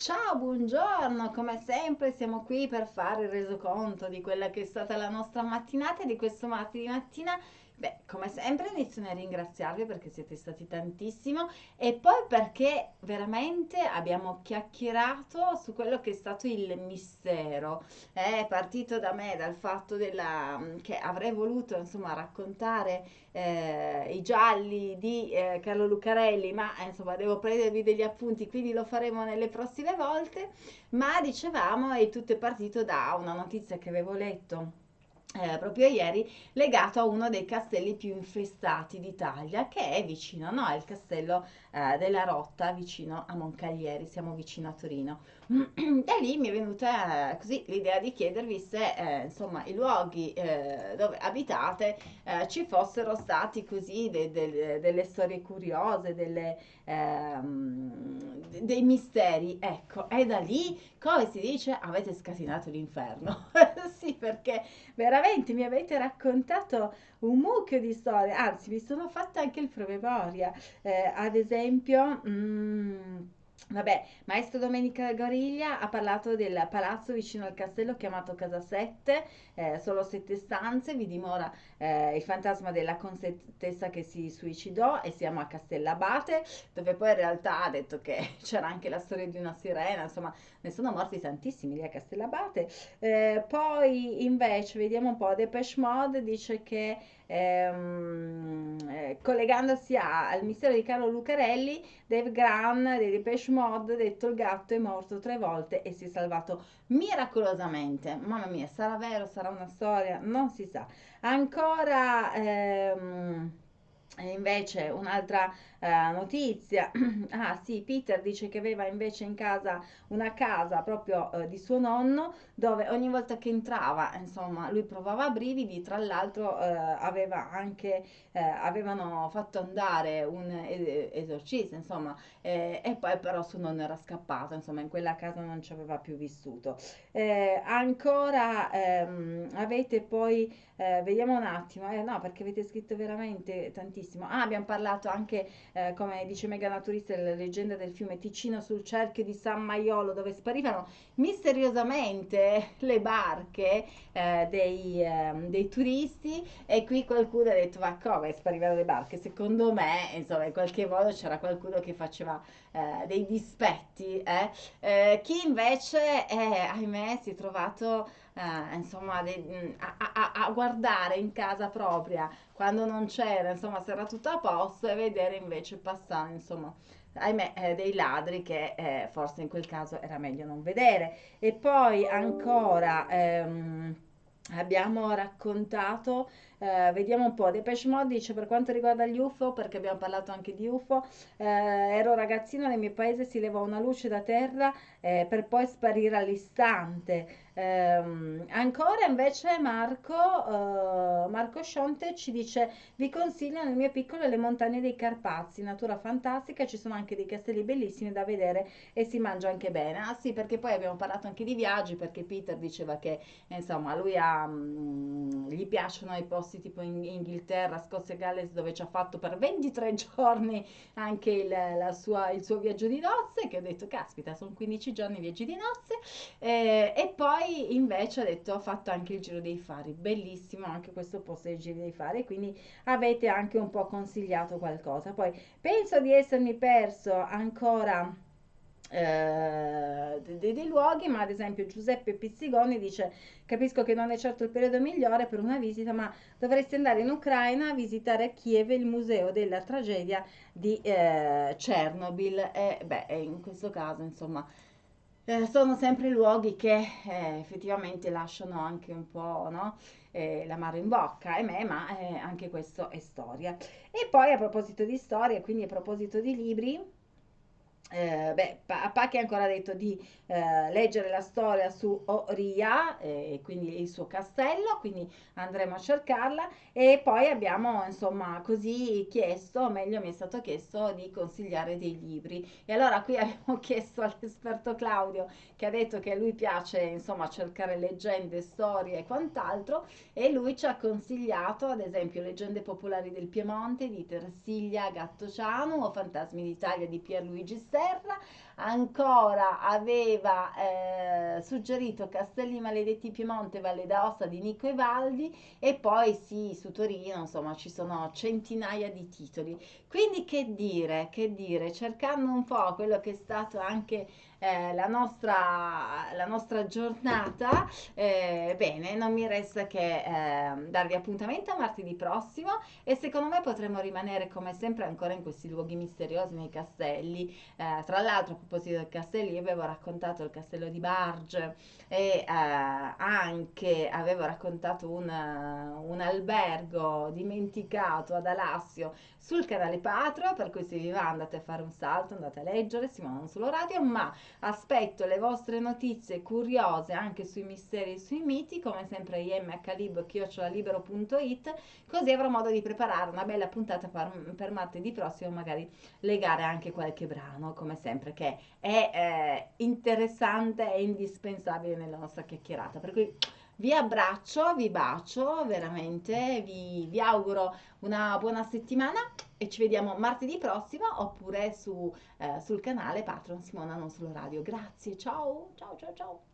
Ciao, buongiorno, come sempre siamo qui per fare il resoconto di quella che è stata la nostra mattinata e di questo martedì mattina. Beh, come sempre inizio a ringraziarvi perché siete stati tantissimo e poi perché veramente abbiamo chiacchierato su quello che è stato il mistero. È partito da me, dal fatto della, che avrei voluto insomma raccontare eh, i gialli di eh, Carlo Lucarelli, ma eh, insomma devo prendervi degli appunti, quindi lo faremo nelle prossime volte. Ma dicevamo, è tutto partito da una notizia che avevo letto eh, proprio ieri legato a uno dei castelli più infestati d'Italia che è vicino, no? È il castello eh, della Rotta vicino a Moncaglieri, siamo vicino a Torino. da lì mi è venuta eh, così l'idea di chiedervi se eh, insomma i luoghi eh, dove abitate eh, ci fossero stati così de- de- delle storie curiose, delle, ehm, dei misteri. Ecco, è da lì, come si dice, avete scatinato l'inferno. sì, perché veramente mi avete raccontato un mucchio di storie, anzi mi sono fatta anche il promemoria. Eh, ad esempio... Mm, Vabbè, Maestro Domenica Gariglia ha parlato del palazzo vicino al castello chiamato Casa 7, eh, solo sette stanze, vi dimora eh, il fantasma della contessa che si suicidò e siamo a Castellabate, dove poi in realtà ha detto che c'era anche la storia di una sirena, insomma ne sono morti tantissimi lì a Castellabate. Eh, poi invece vediamo un po', Depeche Mode dice che ehm, eh, collegandosi a, al mistero di Carlo Lucarelli, Dave Graham dei Depeche Mode, detto il gatto, è morto tre volte e si è salvato miracolosamente. Mamma mia, sarà vero, sarà una storia? Non si sa. Ancora... Ehm, invece un'altra uh, notizia, ah sì, Peter dice che aveva invece in casa una casa proprio uh, di suo nonno dove ogni volta che entrava, insomma, lui provava brividi, tra l'altro uh, aveva anche, avevano fatto andare un esorcista, insomma, eh, e poi però suo nonno era scappato, insomma, in quella casa non ci aveva più vissuto. Eh, ancora ehm, avete poi, vediamo un attimo, eh, no, perché avete scritto veramente tantissimo. Ah, abbiamo parlato anche, eh, come dice Mega Naturista, della leggenda del fiume Ticino sul cerchio di San Maiolo, dove sparivano misteriosamente le barche eh, dei, eh, dei, turisti. E qui qualcuno ha detto: Ma come sparivano le barche? Secondo me, insomma, in qualche modo c'era qualcuno che faceva eh, dei dispetti. Eh. Eh, chi invece, ahimè, si è trovato eh, insomma, de, mm, a, a, a, guardare in casa propria quando non c'era, insomma, se era tutto a posto e vedere invece passare, insomma, ahimè, eh, dei ladri che eh, forse in quel caso era meglio non vedere. E poi ancora ehm, abbiamo raccontato eh, vediamo un po'. Depeche Mode dice per quanto riguarda gli UFO, perché abbiamo parlato anche di UFO, eh, ero ragazzino nel mio paese si levò una luce da terra eh, per poi sparire all'istante. Um, ancora invece Marco, uh, Marco Scionte ci dice vi consiglio nel mio piccolo le montagne dei Carpazi, natura fantastica, ci sono anche dei castelli bellissimi da vedere e si mangia anche bene. Ah sì, perché poi abbiamo parlato anche di viaggi, perché Peter diceva che insomma lui ha, mh, gli piacciono i posti posti tipo in Inghilterra, Scozia e Galles dove ci ha fatto per 23 giorni anche il, sua, il suo viaggio di nozze che ho detto caspita sono 15 giorni viaggi di nozze eh, e poi invece ha detto ho fatto anche il giro dei fari bellissimo anche questo posto del giro dei fari quindi avete anche un po' consigliato qualcosa. Poi penso di essermi perso ancora eh, dei, dei, luoghi, ma ad esempio Giuseppe Pizzigoni dice capisco che non è certo il periodo migliore per una visita, ma dovresti andare in Ucraina a visitare a Kiev il museo della tragedia di eh, Chernobyl e beh, in questo caso insomma eh, sono sempre luoghi che eh, effettivamente lasciano anche un po' no? Eh, l'amaro in bocca, e me, ma eh, anche questo è storia. E poi a proposito di storia, quindi a proposito di libri, eh, beh, Pacchi ha ancora detto di eh, leggere la storia su Oria, eh, quindi il suo castello, quindi andremo a cercarla. E poi abbiamo insomma così chiesto, o meglio mi è stato chiesto di consigliare dei libri. E allora qui abbiamo chiesto all'esperto Claudio che ha detto che a lui piace insomma cercare leggende, storie e quant'altro e lui ci ha consigliato ad esempio Leggende popolari del Piemonte di Tersiglia Gattociano o Fantasmi d'Italia di Pierluigi Serra ancora aveva eh, suggerito Castelli Maledetti Piemonte Valle d'Aosta di Nico Evaldi e poi sì su Torino insomma ci sono centinaia di titoli quindi che dire che dire cercando un po' quello che è stato anche eh, la, nostra, la nostra giornata. Eh, bene, non mi resta che eh, darvi appuntamento a martedì prossimo e secondo me potremo rimanere come sempre ancora in questi luoghi misteriosi nei castelli. Eh, tra l'altro a proposito dei castelli, io avevo raccontato il castello di Barge e eh, anche avevo raccontato un, un albergo dimenticato ad Alassio sul canale Patro, per cui se vi va andate a fare un salto, andate a leggere, si non solo radio, ma aspetto le vostre notizie curiose anche sui misteri e sui miti, come sempre imhlib.it, così avrò modo di preparare una bella puntata per, per martedì prossimo, magari legare anche qualche brano, come sempre, che è eh, interessante e indispensabile nella nostra chiacchierata. Per cui vi abbraccio, vi bacio, veramente, vi, vi auguro una buona settimana e ci vediamo martedì prossimo oppure su, eh, sul canale Patron Simona Non Solo Radio. Grazie, ciao, ciao, ciao, ciao.